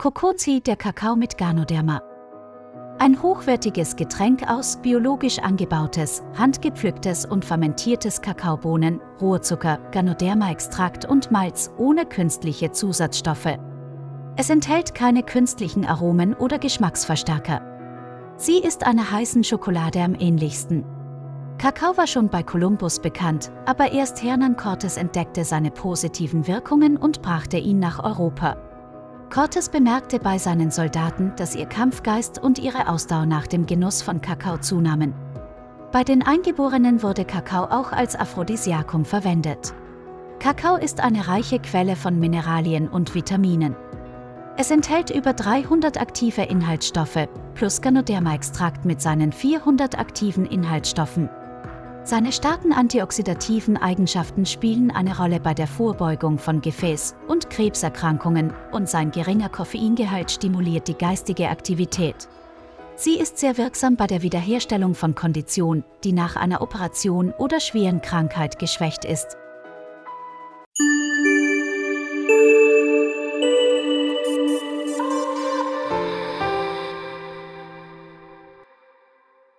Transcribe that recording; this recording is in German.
Kokozi, der Kakao mit Ganoderma. Ein hochwertiges Getränk aus biologisch angebautes, handgepflücktes und fermentiertes Kakaobohnen, Rohrzucker, Ganoderma-Extrakt und Malz ohne künstliche Zusatzstoffe. Es enthält keine künstlichen Aromen oder Geschmacksverstärker. Sie ist einer heißen Schokolade am ähnlichsten. Kakao war schon bei Kolumbus bekannt, aber erst Hernan Cortes entdeckte seine positiven Wirkungen und brachte ihn nach Europa. Cortes bemerkte bei seinen Soldaten, dass ihr Kampfgeist und ihre Ausdauer nach dem Genuss von Kakao zunahmen. Bei den Eingeborenen wurde Kakao auch als Aphrodisiakum verwendet. Kakao ist eine reiche Quelle von Mineralien und Vitaminen. Es enthält über 300 aktive Inhaltsstoffe, plus Ganoderma-Extrakt mit seinen 400 aktiven Inhaltsstoffen. Seine starken antioxidativen Eigenschaften spielen eine Rolle bei der Vorbeugung von Gefäß- Krebserkrankungen und sein geringer Koffeingehalt stimuliert die geistige Aktivität. Sie ist sehr wirksam bei der Wiederherstellung von Kondition, die nach einer Operation oder schweren Krankheit geschwächt ist,